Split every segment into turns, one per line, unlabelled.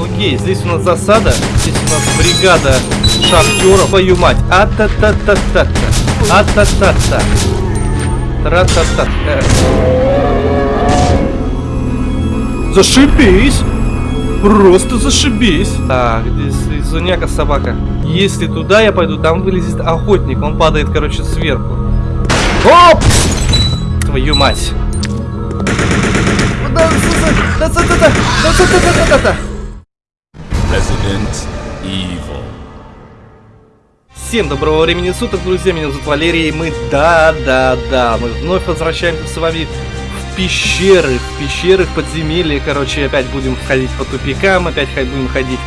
Окей, здесь у нас засада. Здесь у нас бригада шахтеров. Твою мать. А-та-та-та-та-та. А-та-та-та. Тра-та-та. Э. Зашибись! Просто зашибись! Так, здесь зуняка собака. Если туда я пойду, там вылезет охотник. Он падает, короче, сверху. Оп! Твою мать! Да, да, да, да, да, да, да, да, да, да, да.
Resident Evil.
Всем доброго времени суток, друзья, меня зовут Валерий, и мы, да-да-да, мы вновь возвращаемся с вами в пещеры, в пещеры, в подземелье, короче, опять будем ходить по тупикам, опять будем ходить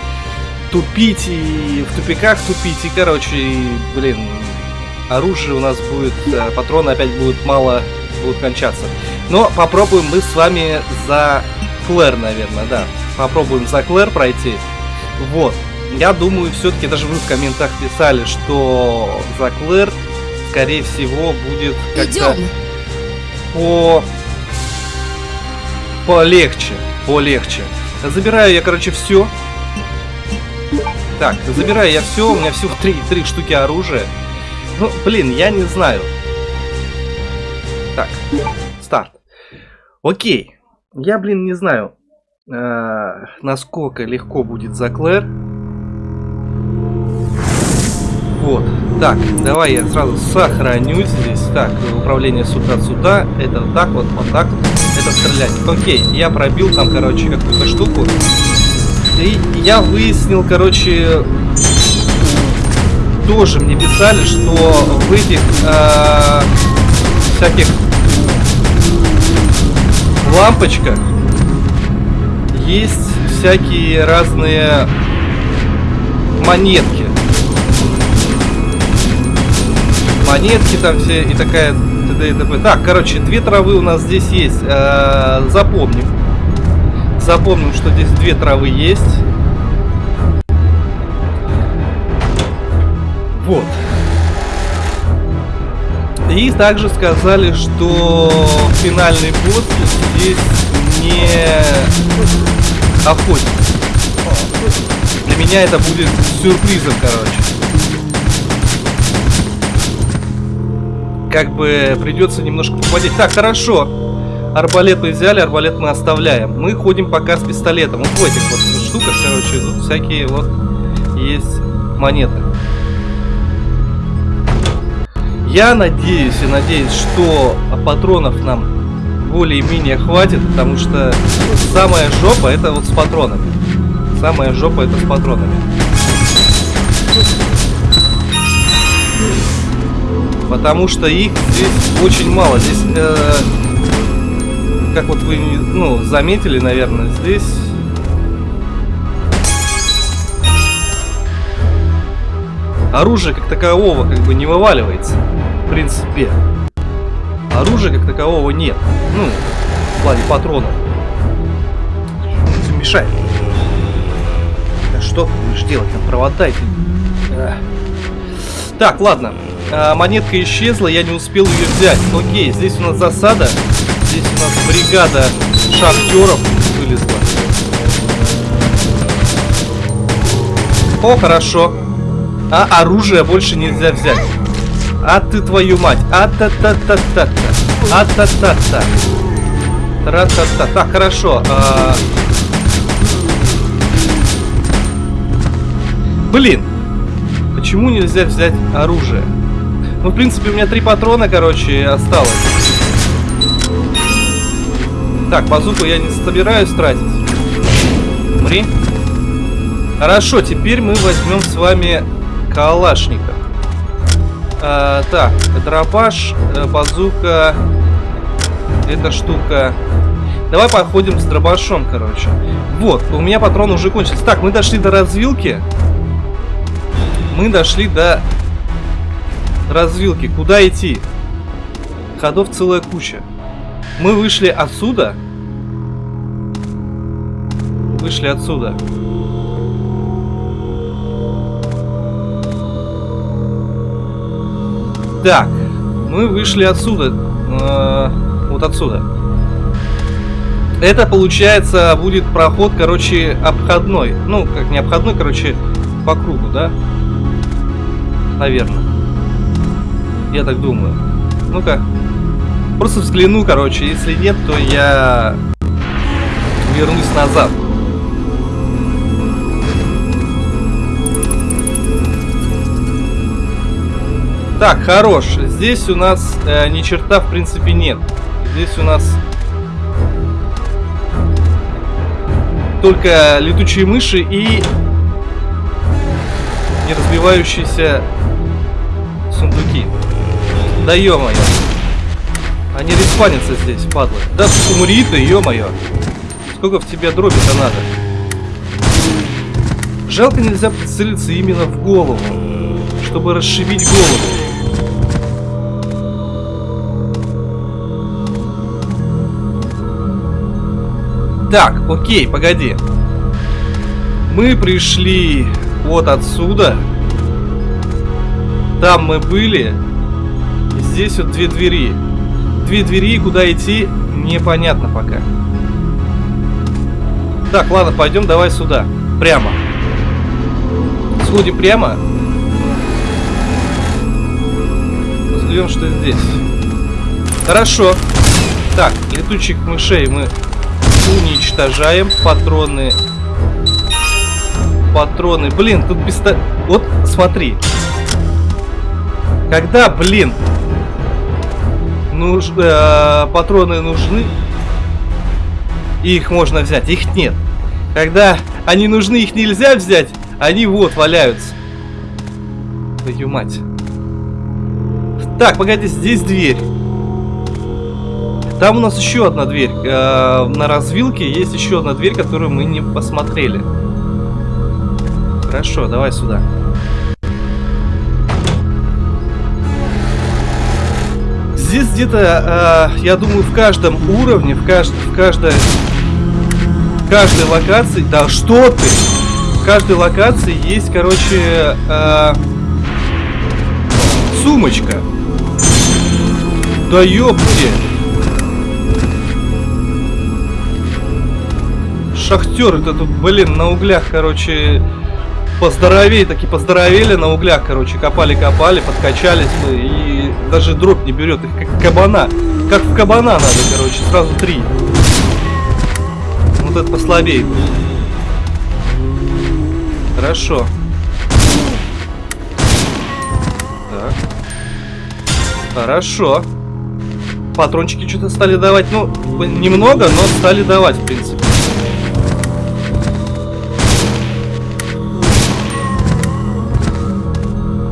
тупить и в тупиках тупить, и, короче, и, блин, оружие у нас будет, э, патроны опять будут мало, будут кончаться. Но попробуем мы с вами за Клэр, наверное, да, попробуем за Клэр пройти, вот. Я думаю, все-таки даже вы в комментах писали, что за Клэр, скорее всего, будет как-то по... полегче. Полегче. Забираю я, короче, все. Так, забираю я все. У меня всего три, три штуки оружия. Ну, блин, я не знаю. Так, старт. Окей. Я, блин, не знаю, э, насколько легко будет за Клэр. Вот. Так, давай я сразу сохранюсь здесь. Так, управление сюда-сюда. Это вот так вот, вот так. Это стрелять. Окей, я пробил там, короче, какую-то штуку. И я выяснил, короче, тоже мне писали, что в этих э, всяких лампочках есть всякие разные монетки. Монетки там все и такая т.д. и т.п. Так, короче, две травы у нас здесь есть. Э -э, запомним. Запомним, что здесь две травы есть. Вот. И также сказали, что финальный босс здесь не охотник. Для меня это будет сюрпризом, короче. Как бы придется немножко попадить. Так, хорошо. Арбалет мы взяли, арбалет мы оставляем. Мы ходим пока с пистолетом. Вот в этих вот штуках, короче, тут всякие вот есть монеты. Я надеюсь и надеюсь, что патронов нам более-менее хватит, потому что самая жопа это вот с патронами. Самая жопа это с патронами. Потому что их здесь очень мало. Здесь, э, как вот вы ну, заметили, наверное, здесь... Оружие как такового как бы не вываливается. В принципе оружия как такового нет. Ну, в плане патронов. Все мешает. Да что ты будешь делать? Там провода эти. Так, ладно. А, монетка исчезла, я не успел ее взять. Окей, здесь у нас засада. Здесь у нас бригада шахтеров вылезла. О, хорошо. А оружие больше нельзя взять. А ты твою мать. А-та-та-та-та-та. А-та-та-та. Тра-та-та. Так, хорошо. А... Блин. Почему нельзя взять оружие? Ну, в принципе, у меня три патрона, короче, осталось. Так, базуку я не собираюсь тратить. Умри. Хорошо, теперь мы возьмем с вами калашника. А, так, дробаш, э, базука, эта штука. Давай походим с дробашом, короче. Вот, у меня патрон уже кончился. Так, мы дошли до развилки. Мы дошли до развилки. Куда идти? Ходов целая куча. Мы вышли отсюда. Вышли отсюда. Так, мы вышли отсюда. Э, вот отсюда. Это, получается, будет проход, короче, обходной. Ну, как не обходной, короче, по кругу, да? Наверное. Я так думаю. Ну-ка. Просто взгляну, короче. Если нет, то я вернусь назад. Так, хорош. Здесь у нас э, ни черта в принципе нет. Здесь у нас только летучие мыши и не разбивающиеся сундуки. Да ё-моё. Они респанятся здесь, падлы. Да умри ты, ё-моё. Сколько в тебя дроби-то надо? Жалко нельзя прицелиться именно в голову, чтобы расшибить голову. Так, окей, погоди. Мы пришли вот отсюда. Там мы были. Здесь вот две двери. Две двери, куда идти, непонятно пока. Так, ладно, пойдем давай сюда. Прямо. Сходим прямо. Взглянем, что здесь. Хорошо. Так, летучих мышей мы уничтожаем. Патроны. Патроны. Блин, тут пистолет... Вот, смотри. Когда, блин, нуж... э, патроны нужны, их можно взять, их нет. Когда они нужны, их нельзя взять, они вот валяются. Твою мать. Так, погоди, здесь дверь. Там у нас еще одна дверь. Э, на развилке есть еще одна дверь, которую мы не посмотрели. Хорошо, давай сюда. Здесь где-то, э, я думаю, в каждом уровне, в, кажд в каждой, в каждой локации... Да что ты? В каждой локации есть, короче, э, сумочка. Да ёпте. Шахтеры это тут, блин, на углях, короче, поздоровее, таки поздоровели на углях, короче, копали-копали, подкачались мы, и даже дроп не берет, их как кабана. Как в кабана надо, короче, сразу три. Вот это послабее. Хорошо. Так. Хорошо. Патрончики что-то стали давать, ну, немного, но стали давать, в принципе.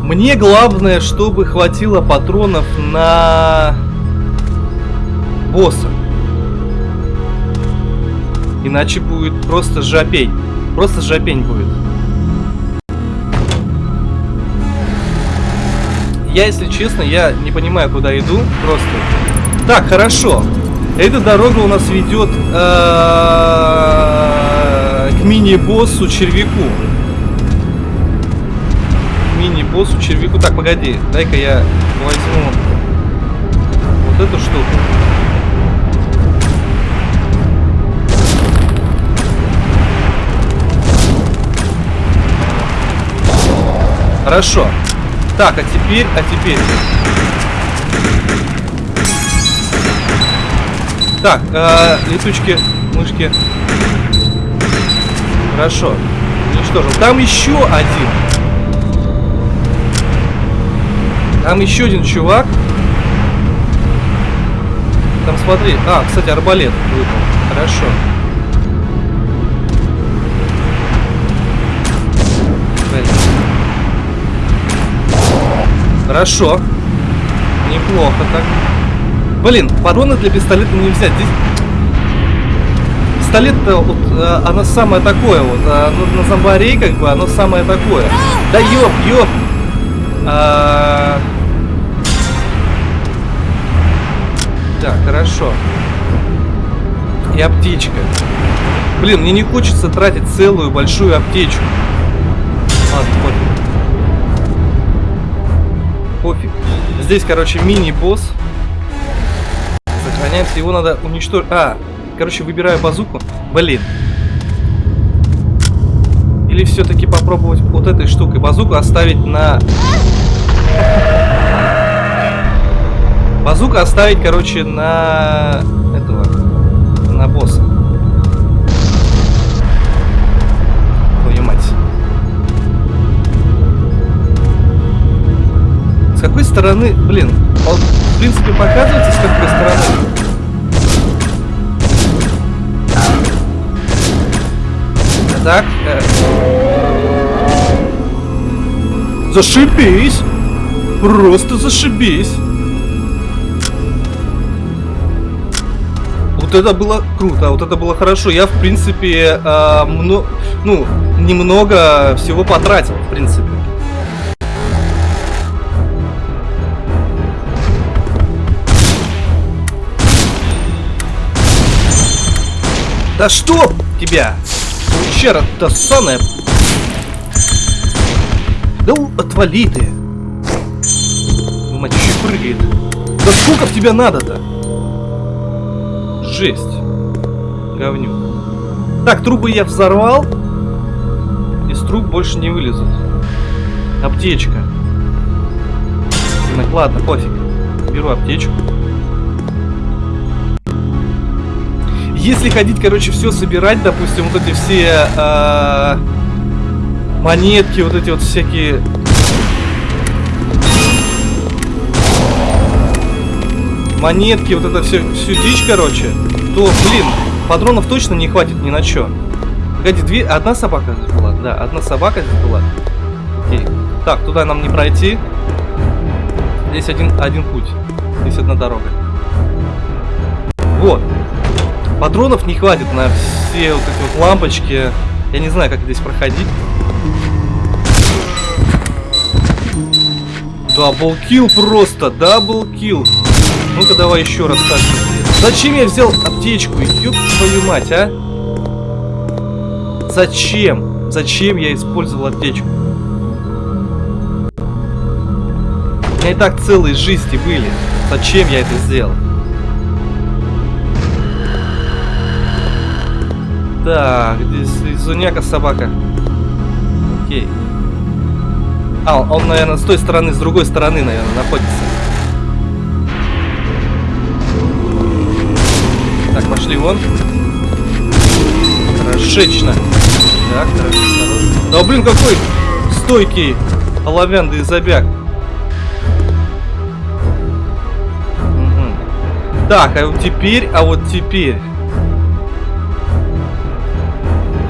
Мне главное, чтобы хватило патронов на босса. Иначе будет просто жопень. Просто жопень будет. Я, если честно, я не понимаю, куда иду. Просто. Так, хорошо. Эта дорога у нас ведет э, к мини-боссу червяку мини-боссу червяку. Так, погоди, дай-ка я возьму вот эту штуку. Хорошо. Так, а теперь, а теперь... Так, э, летучки, мышки. Хорошо. Уничтожил. Там еще один. Там еще один чувак. Там смотри. А, кстати, арбалет выпал. Хорошо. Хорошо. Неплохо так. Блин, патроны для пистолета не взять. Здесь пистолет-то вот, э, оно самое такое вот. А, на зомбарей как бы оно самое такое. Да ёп, ёп. А... Так, хорошо. И аптечка. Блин, мне не хочется тратить целую большую аптечку. Ладно, пофиг. Здесь, короче, мини-босс. Сохраняемся. Его надо уничтожить. А, Короче, выбираю базуку. Блин. Или все-таки попробовать вот этой штукой базуку оставить на... Базуку оставить, короче, на... Этого... На босса. Твою мать. С какой стороны... Блин, он, в принципе, показывается, с какой стороны... Так. Э... Зашибись! Просто зашибись! Вот это было круто, вот это было хорошо. Я, в принципе, э, мно... ну, немного всего потратил, в принципе. Да что тебя? Пещера-то ссаная. Да отвали ты. Еще прыгает. Да сколько в тебя надо-то? Жесть. Говню. Так, трубы я взорвал. Из труб больше не вылезут. Аптечка. Так, ладно, пофиг. Беру аптечку. Если ходить, короче, все собирать, допустим, вот эти все э, монетки, вот эти вот всякие... Монетки, вот это все, всю дичь, короче, то, блин, патронов точно не хватит ни на что. Погоди, две, одна собака здесь была? Да, одна собака здесь была. Окей. Так, туда нам не пройти. Здесь один, один путь. Здесь одна дорога. Вот. Патронов не хватит на все вот эти вот лампочки. Я не знаю, как здесь проходить. Double kill просто, double kill. Ну-ка давай еще раз так. Зачем я взял аптечку? Ёб твою мать, а? Зачем? Зачем я использовал аптечку? У меня и так целые жизни были. Зачем я это сделал? Так, здесь Зуняка собака. Окей. А, он, наверное, с той стороны, с другой стороны, наверное, находится. Пошли вон. Хорошечно. Так, хорошо. Да, блин, какой стойкий оловянный забяг. Угу. Так, а вот теперь, а вот теперь...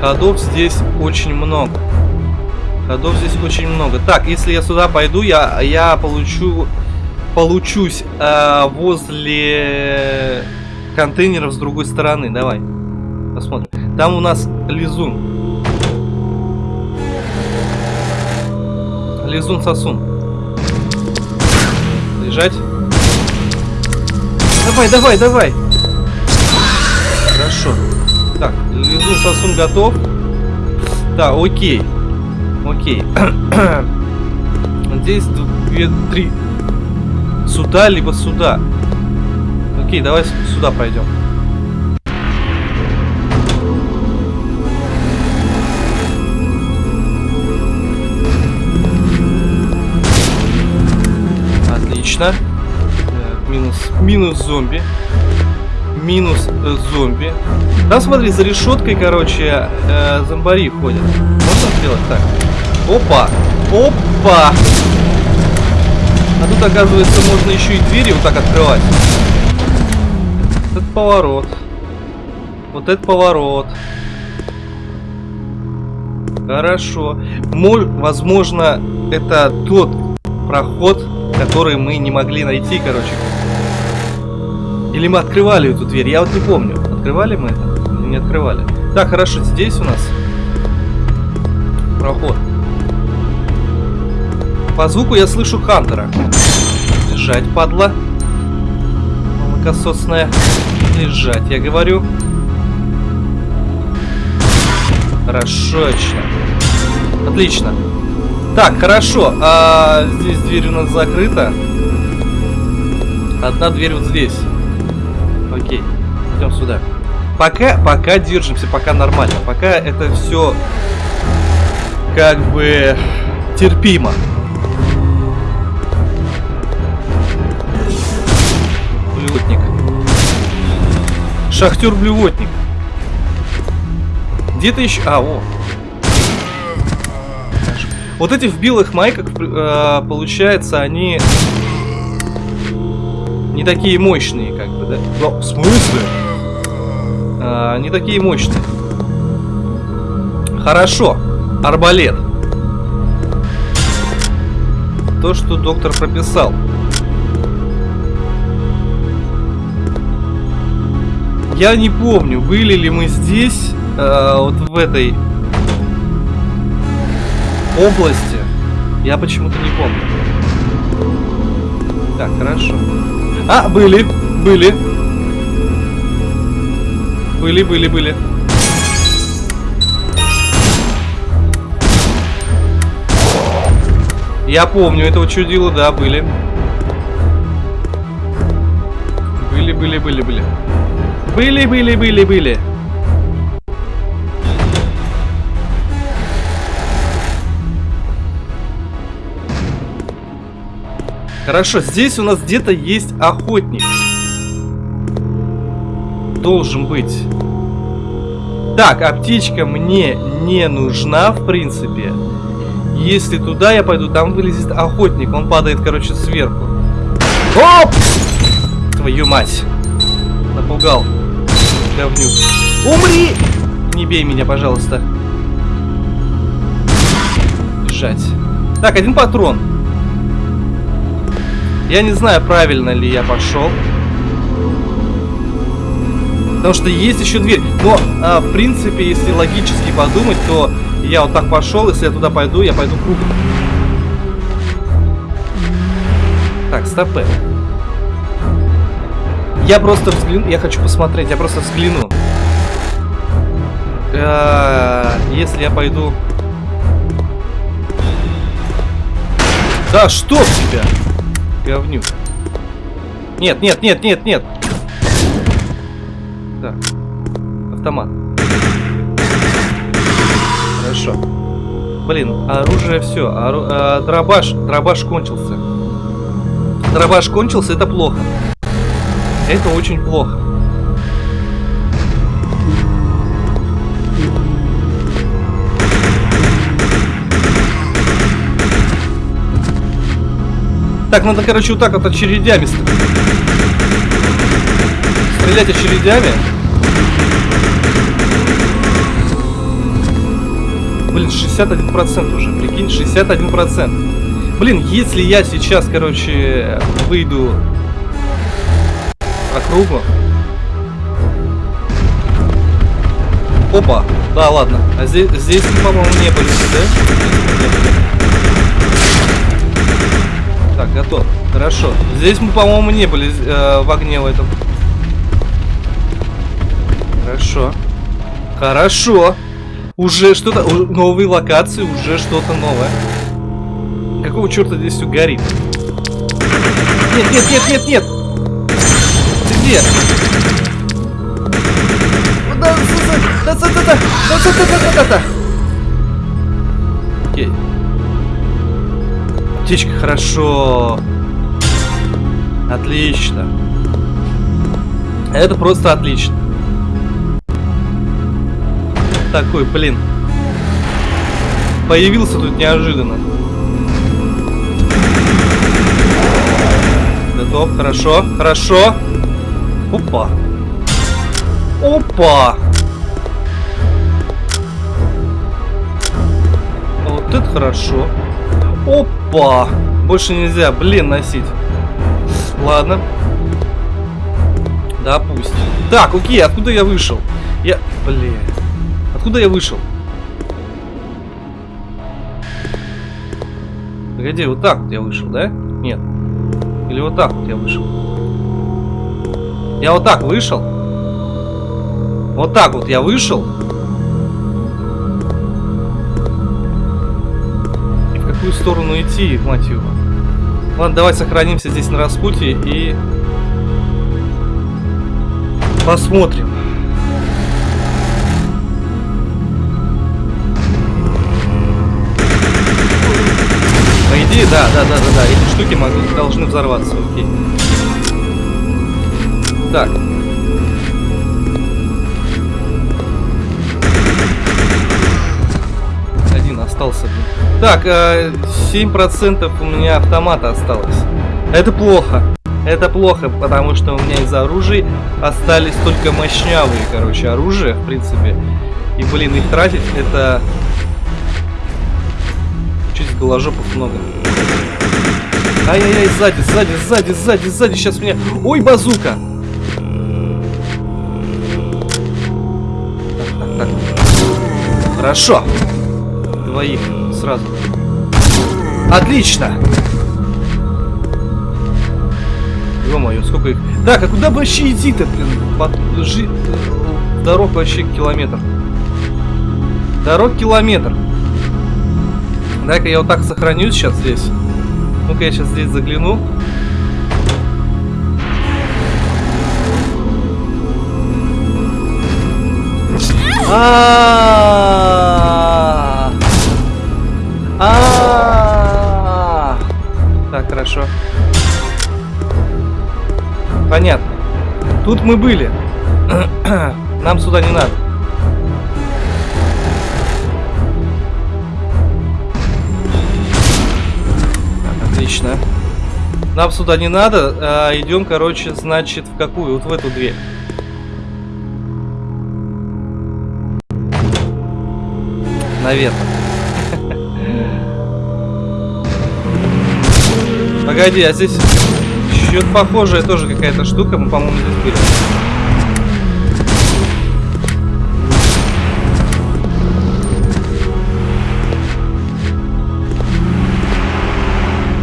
Ходов здесь очень много. Ходов здесь очень много. Так, если я сюда пойду, я, я получу... Получусь э, возле контейнеров с другой стороны. Давай. Посмотрим. Там у нас лизун. Лизун-сосун. Лежать. Давай, давай, давай. Хорошо. Так, лизун сосун готов. Да, окей. Окей. Здесь две, три. Сюда, либо сюда. Окей, давай сюда пройдем. Отлично. Так, минус, минус зомби минус э, зомби. Там, смотри, за решеткой, короче, э, зомбари ходят. Можно сделать так? Опа! Опа! А тут, оказывается, можно еще и двери вот так открывать. Этот поворот. Вот этот поворот. Хорошо. Мол, возможно, это тот проход, который мы не могли найти, короче. Или мы открывали эту дверь? Я вот не помню. Открывали мы это? Не открывали? Так, хорошо, здесь у нас проход. По звуку я слышу Хантера. Лежать, падла. Молокососная. Лежать, я говорю. Хорошо. Отлично. Так, хорошо. А, здесь дверь у нас закрыта. Одна дверь вот здесь. Окей, идем сюда. Пока, пока держимся, пока нормально. Пока это все как бы терпимо. Блювотник. Шахтер-блювотник. Где-то еще... А, о. Вот эти в белых майках, э, получается, они не такие мощные, как бы, да? Но, в смысле? А, не такие мощные. Хорошо. Арбалет. То, что доктор прописал. Я не помню, были ли мы здесь, э, вот в этой области. Я почему-то не помню. Так, хорошо. А, были, были. Были, были, были. Я помню этого чудила, да, были. Были, были, были, были. Были, были, были, были. Хорошо, здесь у нас где-то есть охотник. Должен быть. Так, аптечка мне не нужна, в принципе. Если туда я пойду, там вылезет охотник. Он падает, короче, сверху. Оп! Твою мать. Напугал. Говнюк. Умри! Не бей меня, пожалуйста. Бежать. Так, один патрон. Я не знаю, правильно ли я пошел. Потому что есть еще дверь. Но, а, в принципе, если логически подумать, то я вот так пошел, если я туда пойду, я пойду кругом. Так, стопы. Я просто взгляну, я хочу посмотреть, я просто взгляну. А, если я пойду... Да что в тебя? Говнюк. Нет, нет, нет, нет, нет. Так. Автомат. Хорошо. Блин, оружие все. Ору... А, дробаш. Дробаш кончился. Дробаш кончился, это плохо. Это очень плохо. Так, надо, короче, вот так вот очередями стрелять очередями. Блин, 61% уже, прикинь, 61%. Блин, если я сейчас, короче, выйду округу. Опа, да, ладно. А здесь, здесь по-моему, не были, да? Так, готов. Хорошо. Здесь мы, по-моему, не были э, в огне в этом. Хорошо. Хорошо. Уже что-то... Новые локации, уже что-то новое. Какого черта здесь все горит? Нет, нет, нет, нет, нет! Да. Окей. Аптечка, хорошо. Отлично. Это просто отлично такой, блин. Появился тут неожиданно. Готов, хорошо, хорошо. Опа. Опа. Вот это хорошо. Опа. Больше нельзя, блин, носить. Ладно. Да, пусть. Так, окей, откуда я вышел? Я... Блин. Откуда я вышел? Погоди, вот так вот я вышел, да? Нет. Или вот так вот я вышел? Я вот так вышел. Вот так вот я вышел. И в какую сторону идти, мать его? Ладно, давай сохранимся здесь на распутье и... Посмотрим. Иди, да, да, да, да, да. Эти штуки могут, должны взорваться, окей. Так. Один остался, блин. Так, э, 7% у меня автомата осталось. Это плохо. Это плохо, потому что у меня из оружия остались только мощнявые, короче, оружия, в принципе. И, блин, их тратить это... Чуть голожопов много. Ай-яй-яй, сзади, сзади, сзади, сзади, сзади, сейчас меня... Ой, базука! Хорошо. Двоих сразу. Отлично! Ё-моё, сколько их... Так, а куда вообще идти-то, блин? Под... Жи... Дорог вообще километр. Дорог километр. Дай-ка я вот так сохранюсь сейчас здесь. Ну-ка я сейчас здесь загляну. Понятно. Тут мы были. Нам сюда не надо. Отлично. Нам сюда не надо, а идем, короче, значит, в какую? Вот в эту дверь. Наверное. Погоди, а здесь что-то похожая тоже какая-то штука. Мы, по-моему, здесь были.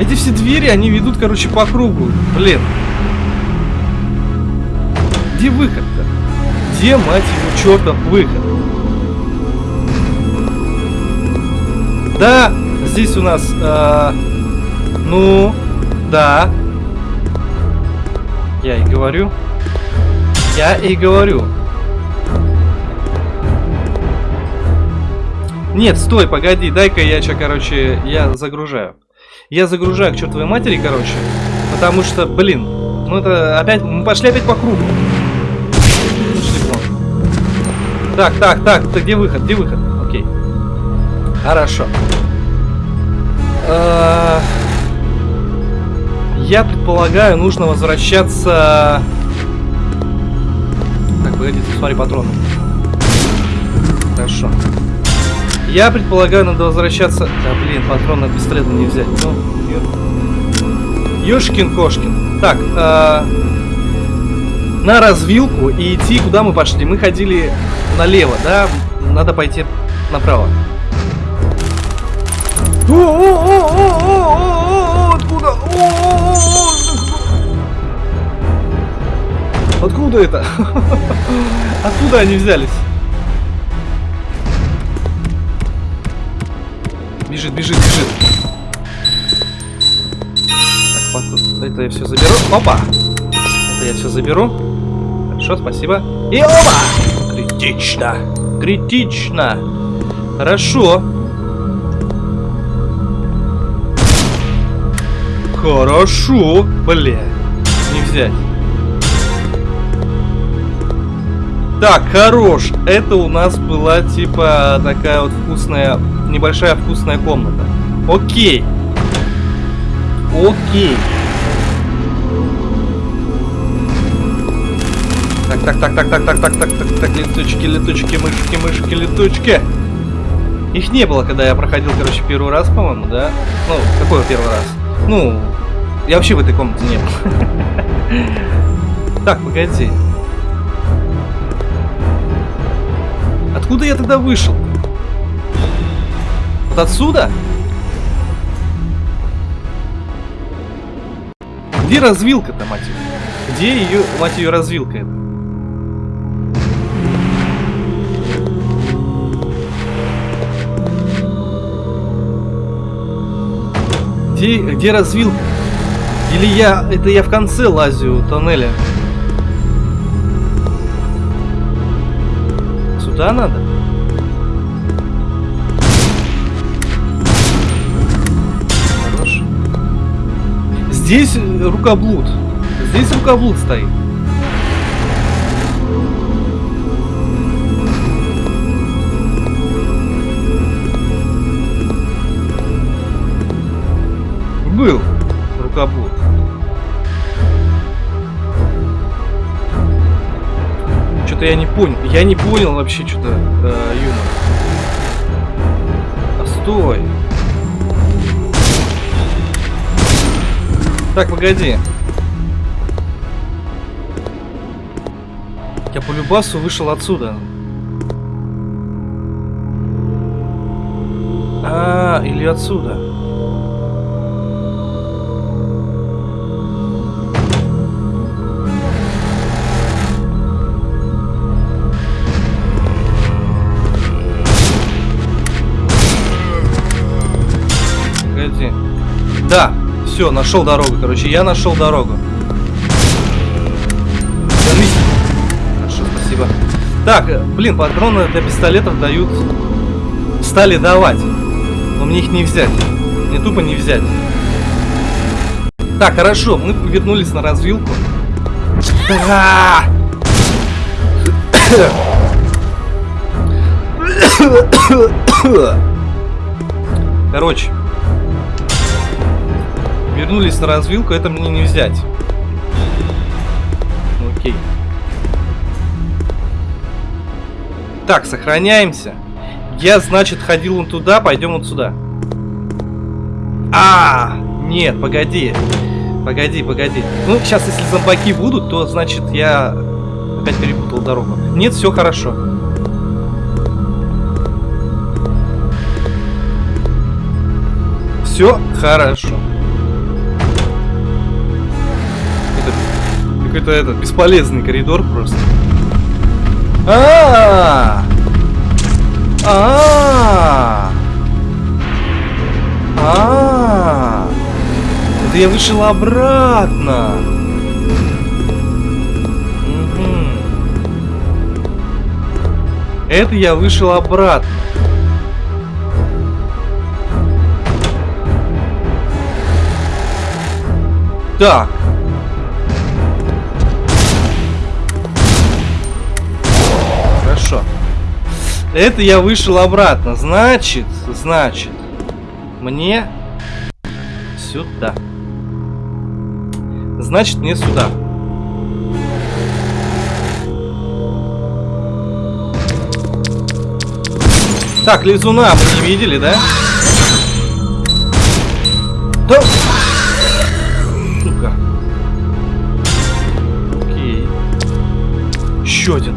Эти все двери, они ведут, короче, по кругу. Блин. Где выход-то? Где, мать его, чертов выход? Да, здесь у нас... Э, ну, да. Я и говорю. Я и говорю. Нет, стой, погоди, дай-ка я сейчас, короче, я загружаю. Я загружаю к чертовой матери, короче. Потому что, блин, ну это опять, мы пошли опять по кругу. Так, так, так, ты где выход, где выход? Окей. Хорошо. А, я предполагаю, нужно возвращаться... Так, погодите, смотри, патроны. Хорошо. Я предполагаю, надо возвращаться... Да, блин, патрон на пистолет не взять. Ну, Ёшкин-кошкин. Так, э, на развилку и идти, куда мы пошли. Мы ходили налево, да? Надо пойти направо. Откуда? Откуда это? Откуда они взялись? Бежит, бежит, бежит. Так, это я все заберу. Опа! Это я все заберу. Хорошо, спасибо. И опа! Критично. Критично. Хорошо. Хорошо. Бля. Не взять. Так, хорош. Это у нас была типа такая вот вкусная небольшая вкусная комната. Окей. Окей. Так, так, так, так, так, так, так, так, так, так, летучки, летучки, мышки, мышки, летучки. Их не было, когда я проходил, короче, первый раз, по-моему, да? Ну, какой первый раз? Ну, я вообще в этой комнате не был. Так, погоди. Откуда я тогда вышел? Вот отсюда? Где развилка-то, мать ее? Где ее, мать ее, развилка это? Где, где развилка? Или я... Это я в конце лазю тоннеля? Сюда надо? здесь рукоблуд. Здесь рукоблуд стоит. Был рукоблуд. Что-то я не понял. Я не понял вообще что-то э, юмор. А стой. Так, погоди. Я по любасу вышел отсюда. А, или отсюда. Все, нашел дорогу, короче, я нашел дорогу. Вернись. Хорошо, спасибо. Так, э, блин, патроны для пистолетов дают... Стали давать. Но мне их не взять. Мне тупо не взять. Так, хорошо, мы вернулись на развилку. Короче, вернулись на развилку, это мне не взять. Ну, окей. Так, сохраняемся. Я, значит, ходил вон туда, пойдем вот сюда. А, нет, погоди. Погоди, погоди. Ну, сейчас, если зомбаки будут, то, значит, я опять перепутал дорогу. Нет, все хорошо. Все хорошо. Какой-то этот бесполезный коридор просто. А, -а, -а, это я вышел обратно. Это я вышел обратно. Так. Это я вышел обратно. Значит, значит, мне сюда. Значит, мне сюда. Так, лизуна мы не видели, да? Да! Сука. Окей. Еще один.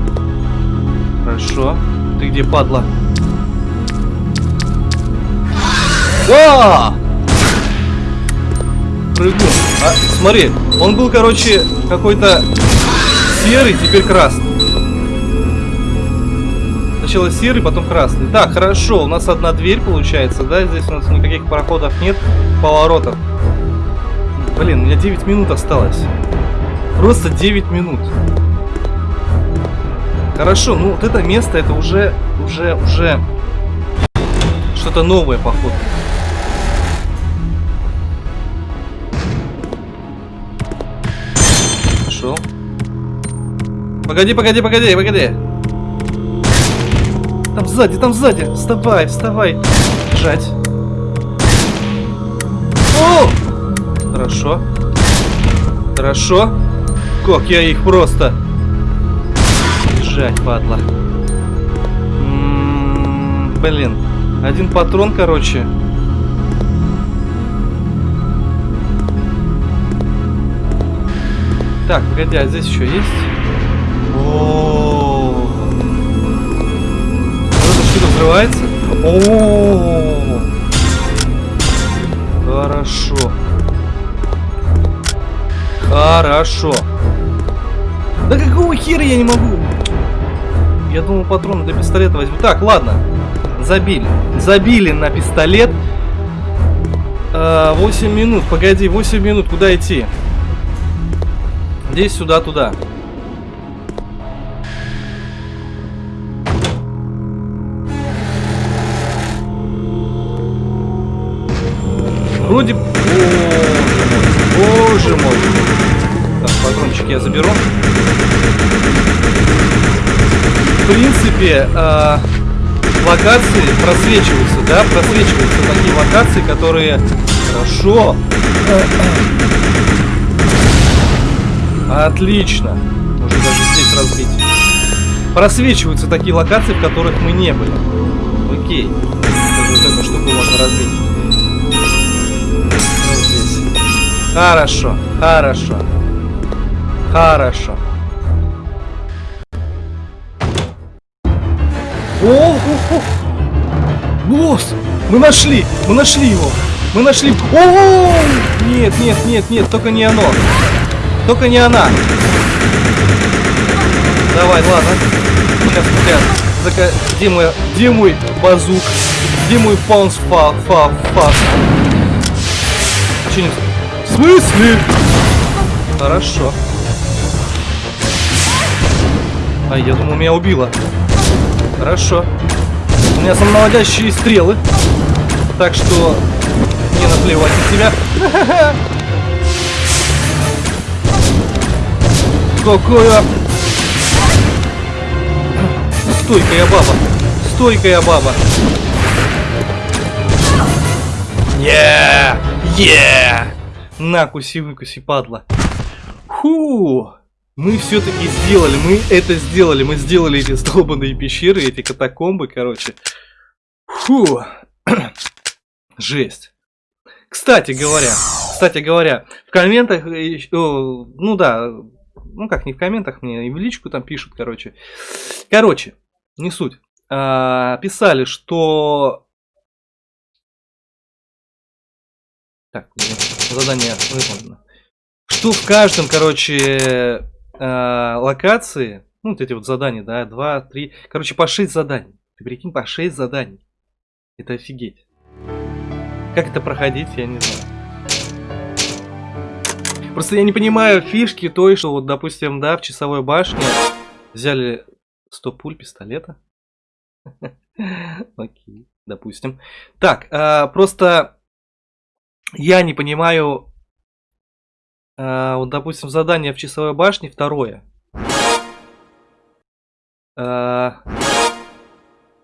Хорошо. Ты где, падла? Да! Прыгну. А, смотри, он был, короче, какой-то серый, теперь красный. Сначала серый, потом красный. Так, хорошо, у нас одна дверь получается, да? Здесь у нас никаких проходов нет, поворотов. Блин, у меня 9 минут осталось. Просто 9 минут. Хорошо, ну вот это место, это уже, уже, уже что-то новое, походу. Пошел. Погоди, погоди, погоди, погоди. Там сзади, там сзади. Вставай, вставай. Бежать. О! Хорошо. Хорошо. Как я их просто... Бежать, падла. М -м -м, блин. Один патрон, короче. Так, погоди, а здесь еще есть? О, это что-то взрывается? О, хорошо. Хорошо. Да какого хера я не могу? Я думал, патроны для пистолета возьму. Так, ладно. Забили. Забили на пистолет. 8 минут. Погоди, 8 минут. Куда идти? Здесь, сюда, туда. Вроде... э, локации просвечиваются, да, просвечиваются такие локации, которые хорошо. Отлично. Можно даже здесь разбить. Просвечиваются такие локации, в которых мы не были. Окей. Вот эту штуку можно разбить. Вот здесь. Хорошо, хорошо. Хорошо. О, о, о! Босс! Мы нашли! Мы нашли его! Мы нашли... О! Нет, нет, нет, нет, только не оно. Только не она. Давай, ладно. Сейчас, сейчас. Зака... Где мой... Где мой базук? Где мой паунс фа... фа... фа... Че. В смысле? Хорошо. А, я думал, меня убило. Хорошо. У меня самонаводящие стрелы. Так что мне наплевать на тебя. Какое... Стойкая баба. Стойкая баба. Yeah! Yeah! На, куси, выкуси, падла. Фу! Мы все-таки сделали, мы это сделали, мы сделали эти столбанные пещеры, эти катакомбы, короче. Фу! Жесть. Кстати говоря, кстати говоря, в комментах, ну да, ну как, не в комментах мне, и в личку там пишут, короче. Короче, не суть. А, писали, что... Так, задание выполнено. Что в каждом, короче, э, локации, ну, вот эти вот задания, да, 2, 3, короче, по 6 заданий. Ты прикинь, по 6 заданий. Это офигеть. Как это проходить, я не знаю. Просто я не понимаю фишки той, что вот, допустим, да, в часовой башне взяли 100 пуль пистолета. Окей, допустим. Так, а, просто я не понимаю а, вот, допустим, задание в часовой башне второе. А,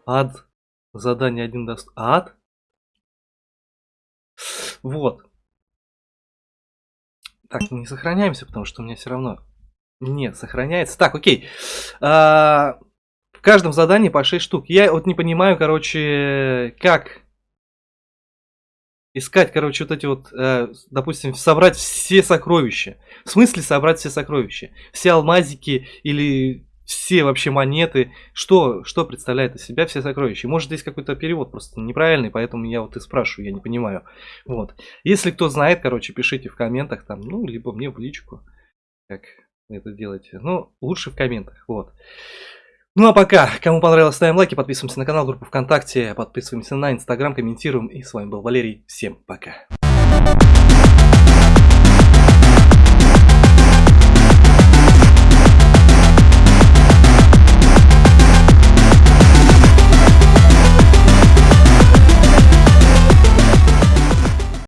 ад. Задание один даст. Ад? Вот. Так, не сохраняемся, потому что у меня все равно... Нет, сохраняется. Так, окей. А, в каждом задании по 6 штук. Я вот не понимаю, короче, как искать, короче, вот эти вот, э, допустим, собрать все сокровища. В смысле собрать все сокровища? Все алмазики или все вообще монеты. Что, что представляет из себя все сокровища? Может, здесь какой-то перевод просто неправильный, поэтому я вот и спрашиваю, я не понимаю. Вот. Если кто знает, короче, пишите в комментах там, ну, либо мне в личку, как это делаете. Ну, лучше в комментах, вот. Ну а пока, кому понравилось, ставим лайки, подписываемся на канал, группу ВКонтакте, подписываемся на Инстаграм, комментируем. И с вами был Валерий. Всем пока.